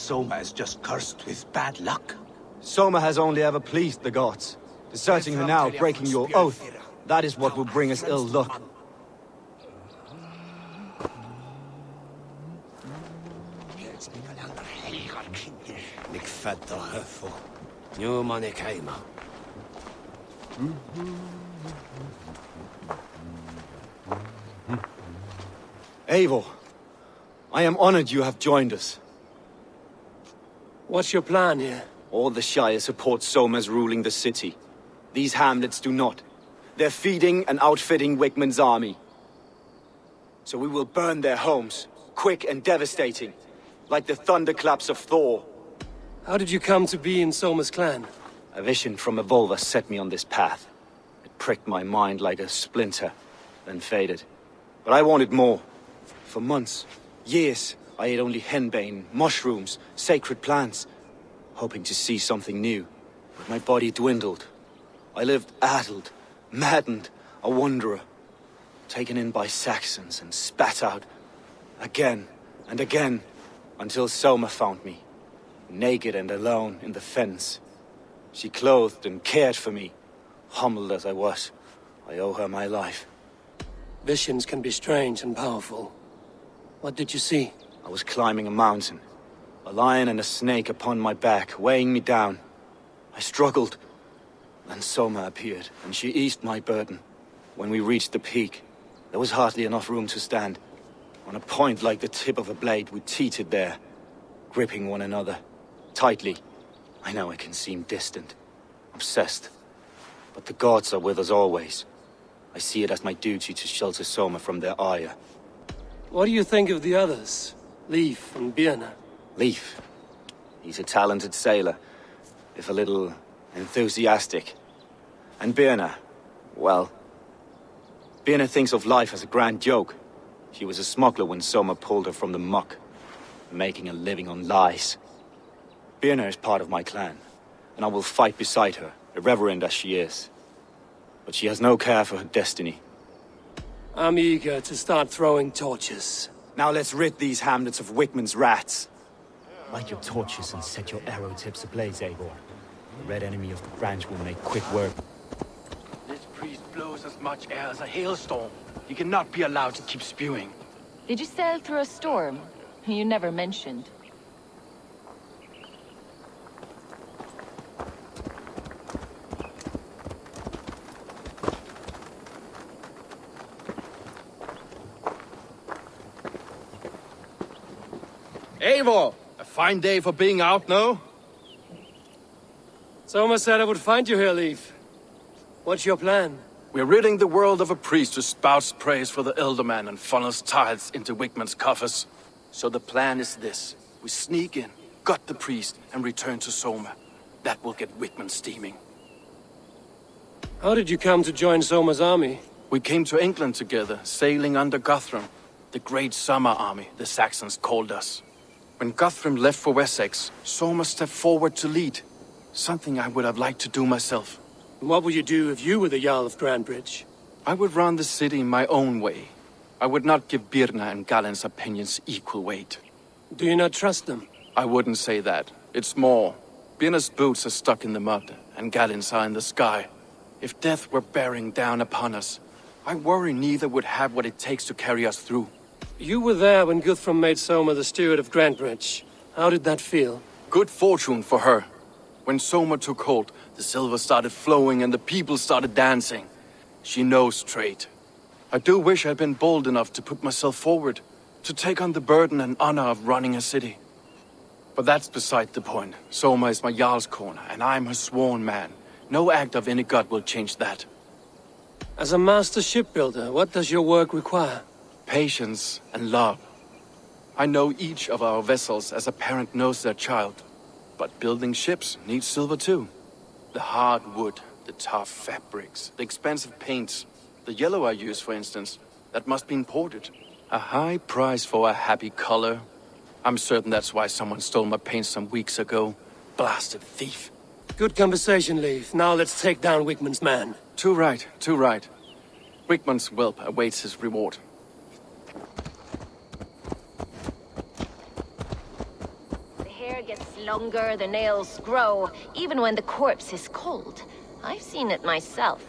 Soma is just cursed with bad luck? Soma has only ever pleased the gods. Deserting her now, breaking your oath, that is what will bring us ill luck. Nick fedda höfo. Nu man ik heima. Eivor, I am honored you have joined us. What's your plan here? All the Shire support Soma's ruling the city. These hamlets do not. They're feeding and outfitting Wigmund's army. So we will burn their homes, quick and devastating, like the thunderclaps of Thor. How did you come to be in Soma's clan? A vision from Evolva set me on this path. It pricked my mind like a splinter, then faded. But I wanted more. For months, years, I ate only henbane, mushrooms, sacred plants, hoping to see something new. But my body dwindled. I lived addled, maddened, a wanderer, taken in by Saxons and spat out again and again until Soma found me, naked and alone in the fens. She clothed and cared for me, humbled as I was. I owe her my life. Visions can be strange and powerful. What did you see? I was climbing a mountain. A lion and a snake upon my back, weighing me down. I struggled. Then Soma appeared, and she eased my burden. When we reached the peak, there was hardly enough room to stand. On a point like the tip of a blade, we teetered there, gripping one another, tightly. I know I can seem distant, obsessed. But the gods are with us always. I see it as my duty to shelter Soma from their ire. What do you think of the others? Leif and Birna? Leif. He's a talented sailor, if a little enthusiastic. And Birna, well... Birna thinks of life as a grand joke. She was a smuggler when Soma pulled her from the muck, making a living on lies. Birna is part of my clan, and I will fight beside her, irreverent as she is. But she has no care for her destiny. I'm eager to start throwing torches. Now let's rid these hamlets of Wigmund's rats. Light your torches and set your arrow tips ablaze, Eivor. The red enemy of the branch will make quick work. This priest blows as much air as a hailstorm. He cannot be allowed to keep spewing. Did you sail through a storm? You never mentioned. Eivor! A fine day for being out, no? Soma said I would find you here, Leif. What's your plan? We're ridding the world of a priest who spouts praise for the Ealdorman and funnels tithes into Wigmund's coffers. So the plan is this. We sneak in, gut the priest, and return to Soma. That will get Wigmund steaming. How did you come to join Soma's army? We came to England together, sailing under Guthrum. The Great Summer Army, the Saxons called us. When Guthrum left for Wessex, Soma stepped forward to lead. Something I would have liked to do myself. What would you do if you were the Jarl of Grantebridge? I would run the city in my own way. I would not give Birna and Galinn's opinions equal weight. Do you not trust them? I wouldn't say that. It's more. Birna's boots are stuck in the mud, and Galinn's are in the sky. If death were bearing down upon us, I worry neither would have what it takes to carry us through. You were there when Guthrum made Soma the steward of Grantebridge. How did that feel? Good fortune for her. When Soma took hold, the silver started flowing and the people started dancing. She knows trade. I do wish I'd been bold enough to put myself forward, to take on the burden and honor of running a city. But that's beside the point. Soma is my Jarlskona, and I'm her sworn man. No act of any god will change that. As a master shipbuilder, what does your work require? Patience and love. I know each of our vessels as a parent knows their child. But building ships needs silver too. The hard wood, the tough fabrics, the expensive paints. The yellow I use, for instance, that must be imported. A high price for a happy color. I'm certain that's why someone stole my paint some weeks ago. Blasted thief. Good conversation, Leif. Now let's take down Wigmund's man. Too right, too right. Wigmund's whelp awaits his reward. The hair gets longer, the nails grow, even when the corpse is cold. I've seen it myself.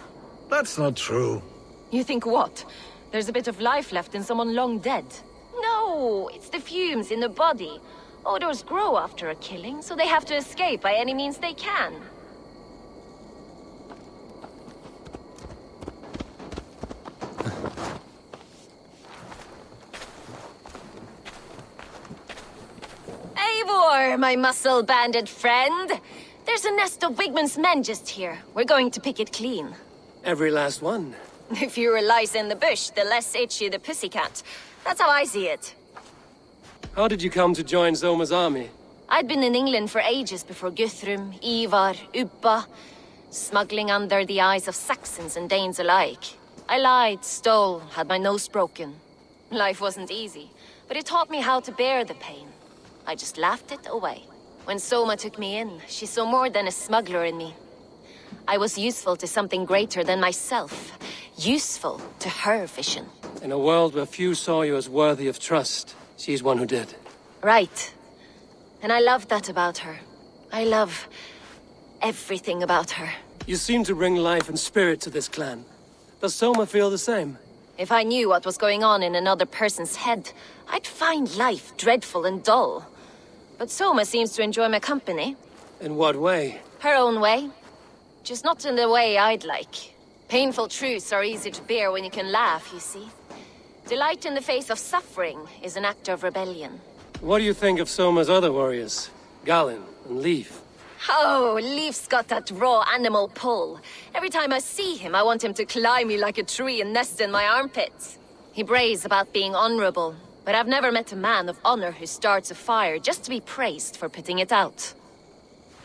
That's not true. You think what? There's a bit of life left in someone long dead? No, it's the fumes in the body. Odors grow after a killing, so they have to escape by any means they can. Eivor, my muscle-banded friend! There's a nest of Wigmund's men just here. We're going to pick it clean. Every last one. The fewer lies in the bush, the less itchy the pussycat. That's how I see it. How did you come to join Soma's army? I'd been in England for ages before Guthrum, Ivar, Ubba, smuggling under the eyes of Saxons and Danes alike. I lied, stole, had my nose broken. Life wasn't easy, but it taught me how to bear the pain. I just laughed it away. When Soma took me in, she saw more than a smuggler in me. I was useful to something greater than myself. Useful to her vision. In a world where few saw you as worthy of trust, she's one who did. Right. And I love that about her. I love... everything about her. You seem to bring life and spirit to this clan. Does Soma feel the same? If I knew what was going on in another person's head, I'd find life dreadful and dull. But Soma seems to enjoy my company. In what way? Her own way. Just not in the way I'd like. Painful truths are easy to bear when you can laugh, you see. Delight in the face of suffering is an act of rebellion. What do you think of Soma's other warriors? Galinn and Leif? Oh, Leif's got that raw animal pull. Every time I see him, I want him to climb me like a tree and nest in my armpits. He brays about being honorable, but I've never met a man of honor who starts a fire just to be praised for putting it out.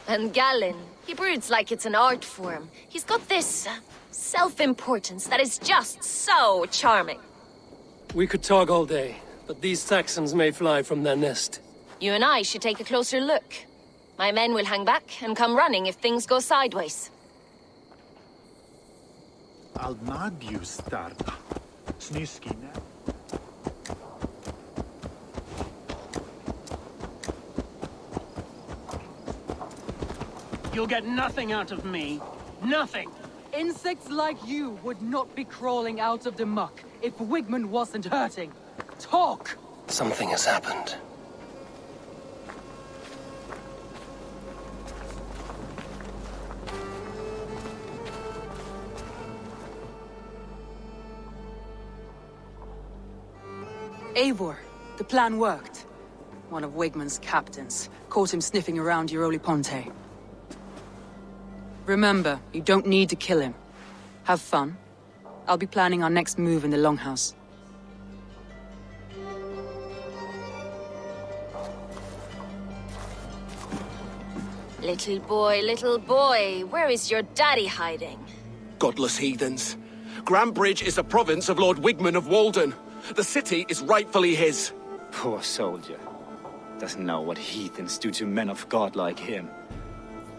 And Galinn, he broods like it's an art form. He's got this uh, self-importance that is just so charming. We could talk all day, but these Saxons may fly from their nest. You and I should take a closer look. My men will hang back and come running if things go sideways. i'll Alnagju starta. Snyskine. You'll get nothing out of me. Nothing. Insects like you would not be crawling out of the muck if Wigmund wasn't hurting. Talk! Something has happened. Eivor, the plan worked. One of Wigmund's captains caught him sniffing around Euroli Ponte. Remember, you don't need to kill him. Have fun. I'll be planning our next move in the Longhouse. Little boy, little boy, where is your daddy hiding? Godless heathens. Grantebridge is a province of Lord Wigmund of Walden. The city is rightfully his. Poor soldier. Doesn't know what heathens do to men of God like him.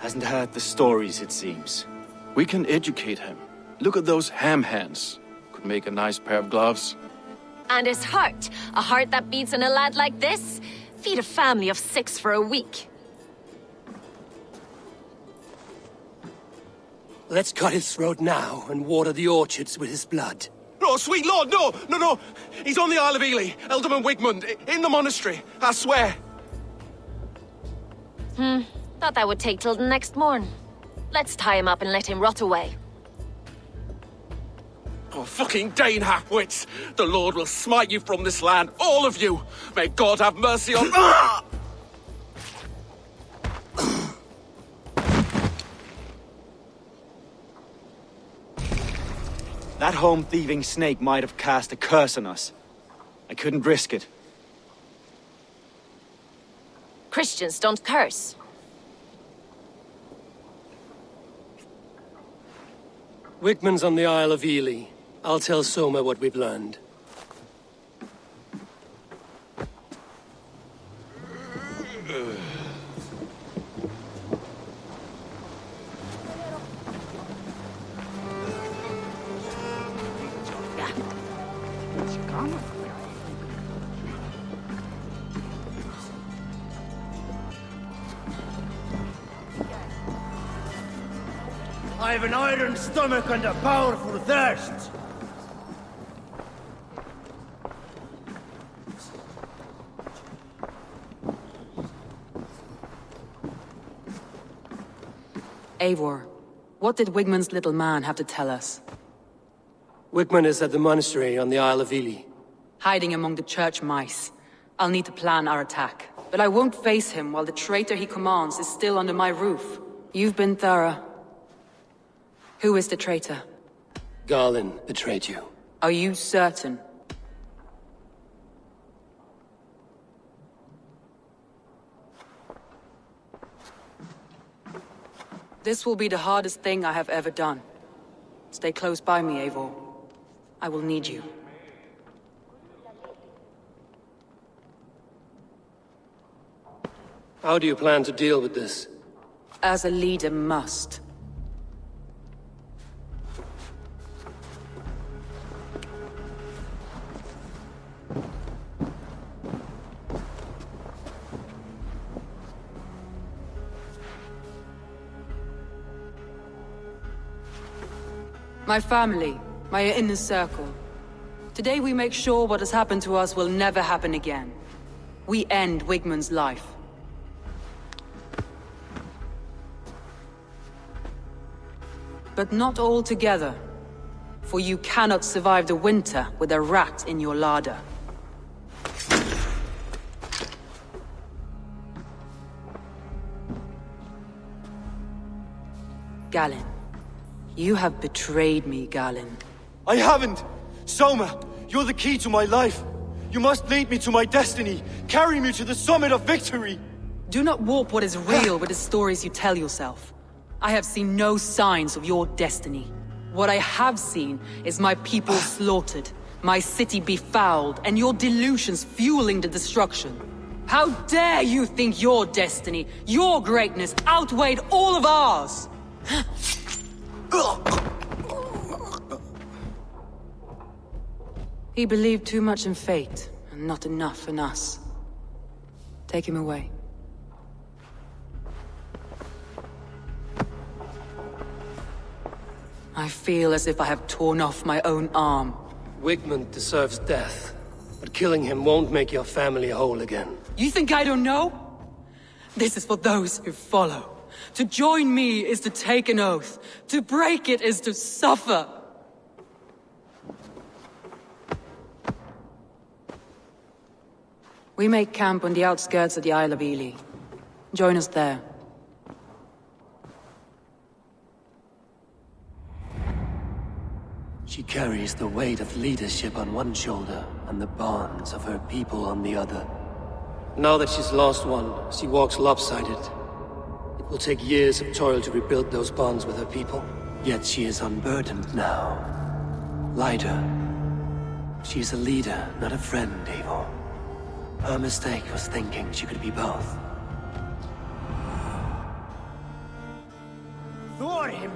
Hasn't heard the stories, it seems. We can educate him. Look at those ham hands. Could make a nice pair of gloves. And his heart, a heart that beats in a lad like this, feed a family of six for a week. Let's cut his throat now and water the orchards with his blood. Oh, sweet lord, no! No, no! He's on the Isle of Ely, Ealdorman Wigmund, in the monastery, I swear. Hmm, thought that would take till the next morn. Let's tie him up and let him rot away. Oh, fucking Dane half-wits! The Lord will smite you from this land, all of you! May God have mercy on-! That home-thieving snake might have cast a curse on us. I couldn't risk it. Christians don't curse. Wigmund's on the Isle of Ely. I'll tell Soma what we've learned. I have an iron stomach and a powerful thirst. Eivor, what did Wigmund's little man have to tell us? Wigmund is at the monastery on the Isle of Ely. Hiding among the church mice. I'll need to plan our attack. But I won't face him while the traitor he commands is still under my roof. You've been thorough. Who is the traitor? Galinn betrayed you. Are you certain? This will be the hardest thing I have ever done. Stay close by me, Eivor. I will need you. How do you plan to deal with this? As a leader must. My family, my inner circle. Today we make sure what has happened to us will never happen again. We end Wigmund's life. But not all together. For you cannot survive the winter with a rat in your larder. Galinn. You have betrayed me, Galinn. I haven't! Soma, you're the key to my life. You must lead me to my destiny. Carry me to the summit of victory. Do not warp what is real with the stories you tell yourself. I have seen no signs of your destiny. What I have seen is my people slaughtered, my city befouled, and your delusions fueling the destruction. How dare you think your destiny, your greatness, outweighed all of ours? He believed too much in fate, and not enough in us. Take him away. I feel as if I have torn off my own arm. Wigmund deserves death, but killing him won't make your family whole again. You think I don't know? This is for those who follow. To join me is to take an oath. To break it is to suffer. We make camp on the outskirts of the Isle of Ely. Join us there. She carries the weight of leadership on one shoulder and the bonds of her people on the other. Now that she's lost one, she walks lopsided. Will take years of toil to rebuild those bonds with her people. Yet she is unburdened now. Lighter. is a leader, not a friend, Eivor. Her mistake was thinking she could be both. Thor him